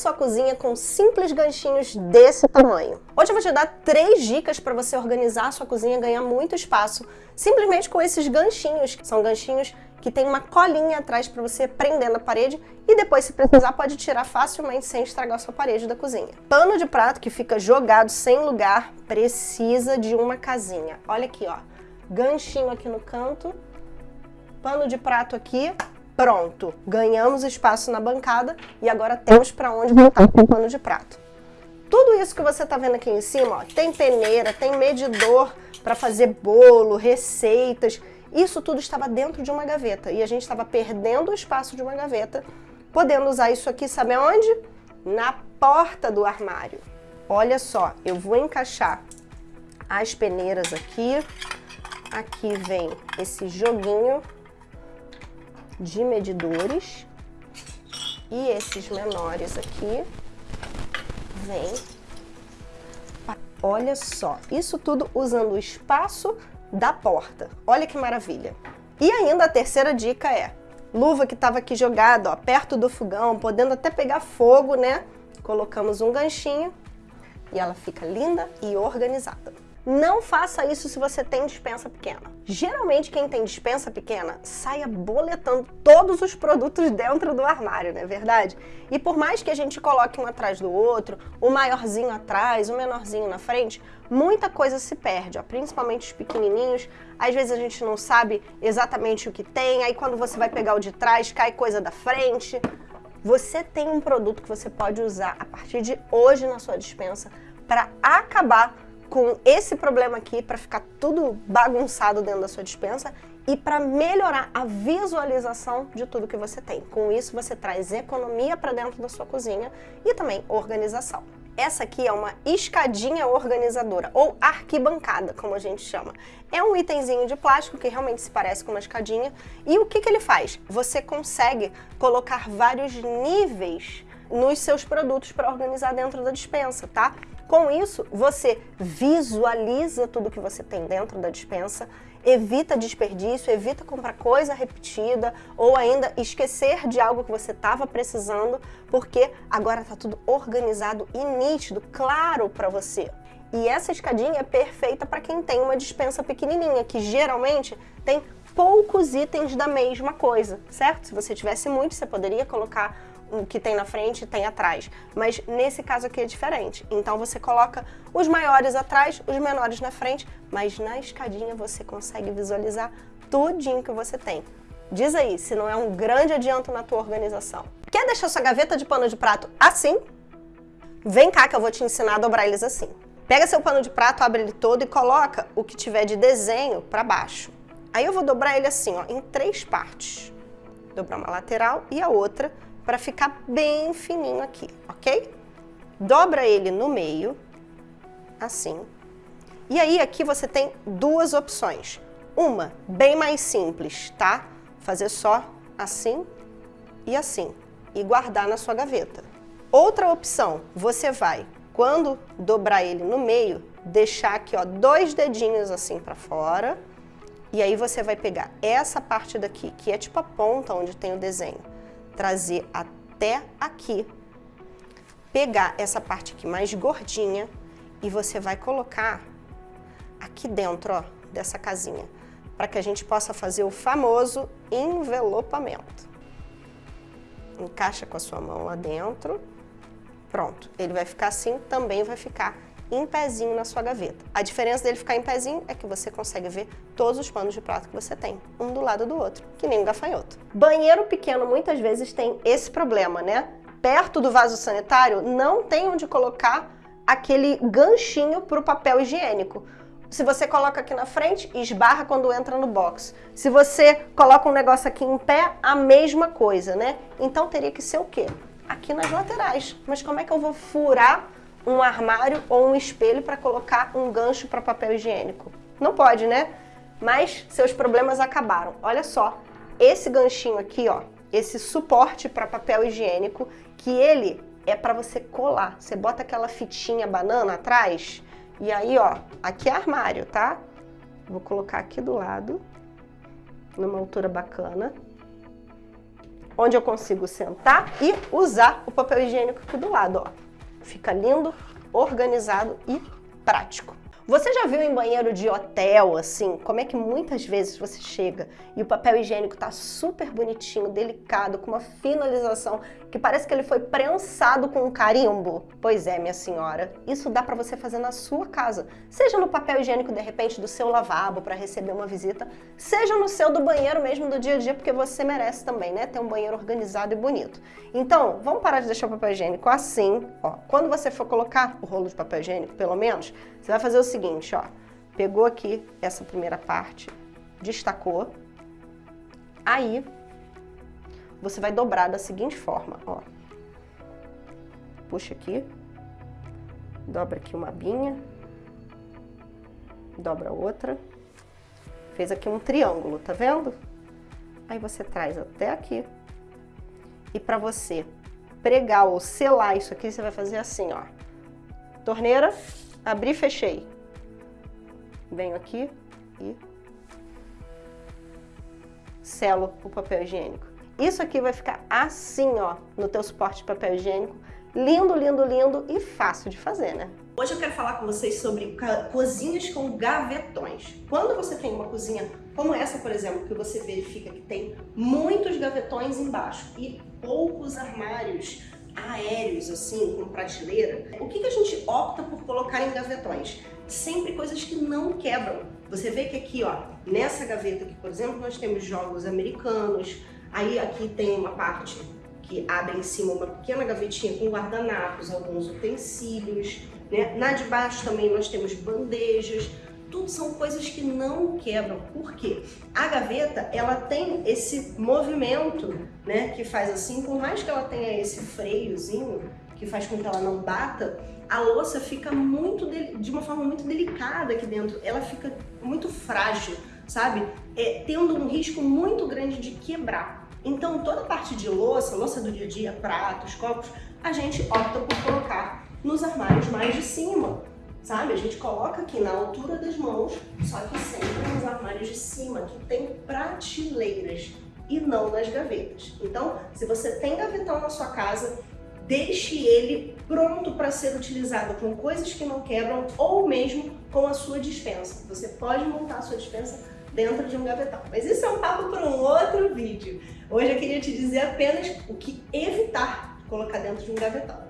Sua cozinha com simples ganchinhos desse tamanho. Hoje eu vou te dar três dicas para você organizar a sua cozinha e ganhar muito espaço, simplesmente com esses ganchinhos. São ganchinhos que tem uma colinha atrás para você prender na parede e depois, se precisar, pode tirar facilmente sem estragar sua parede da cozinha. Pano de prato que fica jogado sem lugar precisa de uma casinha. Olha aqui, ó. Ganchinho aqui no canto, pano de prato aqui, Pronto, ganhamos espaço na bancada e agora temos para onde voltar o pano de prato. Tudo isso que você está vendo aqui em cima, ó, tem peneira, tem medidor para fazer bolo, receitas, isso tudo estava dentro de uma gaveta e a gente estava perdendo o espaço de uma gaveta, podendo usar isso aqui, sabe aonde? Na porta do armário. Olha só, eu vou encaixar as peneiras aqui, aqui vem esse joguinho de medidores. E esses menores aqui vem. Olha só, isso tudo usando o espaço da porta. Olha que maravilha. E ainda a terceira dica é, luva que estava aqui jogada, ó, perto do fogão, podendo até pegar fogo, né? Colocamos um ganchinho e ela fica linda e organizada. Não faça isso se você tem dispensa pequena. Geralmente quem tem dispensa pequena sai boletando todos os produtos dentro do armário, não é verdade? E por mais que a gente coloque um atrás do outro, o maiorzinho atrás, o menorzinho na frente, muita coisa se perde, ó, principalmente os pequenininhos. Às vezes a gente não sabe exatamente o que tem, aí quando você vai pegar o de trás, cai coisa da frente. Você tem um produto que você pode usar a partir de hoje na sua dispensa para acabar com esse problema aqui para ficar tudo bagunçado dentro da sua dispensa e para melhorar a visualização de tudo que você tem. Com isso, você traz economia para dentro da sua cozinha e também organização. Essa aqui é uma escadinha organizadora, ou arquibancada, como a gente chama. É um itemzinho de plástico que realmente se parece com uma escadinha. E o que, que ele faz? Você consegue colocar vários níveis nos seus produtos para organizar dentro da dispensa, tá? Com isso, você visualiza tudo que você tem dentro da dispensa, evita desperdício, evita comprar coisa repetida ou ainda esquecer de algo que você estava precisando, porque agora está tudo organizado e nítido, claro para você. E essa escadinha é perfeita para quem tem uma dispensa pequenininha, que geralmente tem poucos itens da mesma coisa, certo? Se você tivesse muito, você poderia colocar o que tem na frente tem atrás. Mas nesse caso aqui é diferente. Então você coloca os maiores atrás, os menores na frente, mas na escadinha você consegue visualizar tudinho que você tem. Diz aí se não é um grande adianto na tua organização. Quer deixar sua gaveta de pano de prato assim? Vem cá que eu vou te ensinar a dobrar eles assim. Pega seu pano de prato, abre ele todo e coloca o que tiver de desenho para baixo. Aí eu vou dobrar ele assim, ó, em três partes. Dobrar uma lateral e a outra para ficar bem fininho aqui, ok? Dobra ele no meio, assim. E aí aqui você tem duas opções. Uma, bem mais simples, tá? Fazer só assim e assim. E guardar na sua gaveta. Outra opção, você vai, quando dobrar ele no meio, deixar aqui ó, dois dedinhos assim para fora. E aí você vai pegar essa parte daqui, que é tipo a ponta onde tem o desenho trazer até aqui, pegar essa parte aqui mais gordinha e você vai colocar aqui dentro, ó, dessa casinha, para que a gente possa fazer o famoso envelopamento. Encaixa com a sua mão lá dentro, pronto. Ele vai ficar assim, também vai ficar em pezinho na sua gaveta. A diferença dele ficar em pezinho é que você consegue ver todos os panos de prato que você tem, um do lado do outro, que nem um gafanhoto. Banheiro pequeno muitas vezes tem esse problema, né? Perto do vaso sanitário não tem onde colocar aquele ganchinho para o papel higiênico. Se você coloca aqui na frente, esbarra quando entra no box. Se você coloca um negócio aqui em pé, a mesma coisa, né? Então teria que ser o quê? Aqui nas laterais. Mas como é que eu vou furar um armário ou um espelho para colocar um gancho para papel higiênico. Não pode, né? Mas seus problemas acabaram. Olha só, esse ganchinho aqui, ó, esse suporte para papel higiênico, que ele é para você colar. Você bota aquela fitinha banana atrás e aí, ó, aqui é armário, tá? Vou colocar aqui do lado, numa altura bacana. onde eu consigo sentar e usar o papel higiênico aqui do lado, ó. Fica lindo, organizado e prático. Você já viu em banheiro de hotel, assim, como é que muitas vezes você chega e o papel higiênico tá super bonitinho, delicado, com uma finalização que parece que ele foi prensado com um carimbo? Pois é, minha senhora, isso dá para você fazer na sua casa. Seja no papel higiênico, de repente, do seu lavabo para receber uma visita, seja no seu do banheiro mesmo do dia a dia, porque você merece também, né? Ter um banheiro organizado e bonito. Então, vamos parar de deixar o papel higiênico assim, ó. Quando você for colocar o rolo de papel higiênico, pelo menos, você vai fazer o seguinte, ó, pegou aqui essa primeira parte, destacou, aí você vai dobrar da seguinte forma, ó. Puxa aqui, dobra aqui uma abinha, dobra outra, fez aqui um triângulo, tá vendo? Aí você traz até aqui. E para você pregar ou selar isso aqui, você vai fazer assim, ó. Torneira, abri fechei venho aqui e selo o papel higiênico. Isso aqui vai ficar assim, ó, no teu suporte de papel higiênico. Lindo, lindo, lindo e fácil de fazer, né? Hoje eu quero falar com vocês sobre cozinhas com gavetões. Quando você tem uma cozinha como essa, por exemplo, que você verifica que tem muitos gavetões embaixo e poucos armários aéreos, assim, com prateleira, o que, que a gente opta por colocar em gavetões? Sempre coisas que não quebram. Você vê que aqui, ó, nessa gaveta aqui, por exemplo, nós temos jogos americanos, aí aqui tem uma parte que abre em cima uma pequena gavetinha com guardanapos, alguns utensílios, né? Na de baixo também nós temos bandejas, tudo são coisas que não quebram. Por quê? A gaveta, ela tem esse movimento, né, que faz assim, por mais que ela tenha esse freiozinho, que faz com que ela não bata, a louça fica muito de, de uma forma muito delicada aqui dentro, ela fica muito frágil, sabe? É, tendo um risco muito grande de quebrar. Então, toda a parte de louça, louça do dia a dia, pratos, copos, a gente opta por colocar nos armários mais de cima, sabe? A gente coloca aqui na altura das mãos, só que sempre nos armários de cima, que tem prateleiras e não nas gavetas. Então, se você tem gavetão na sua casa, deixe ele pronto para ser utilizado com coisas que não quebram ou mesmo com a sua dispensa. Você pode montar a sua dispensa dentro de um gavetão. Mas isso é um papo para um outro vídeo. Hoje eu queria te dizer apenas o que evitar colocar dentro de um gavetão.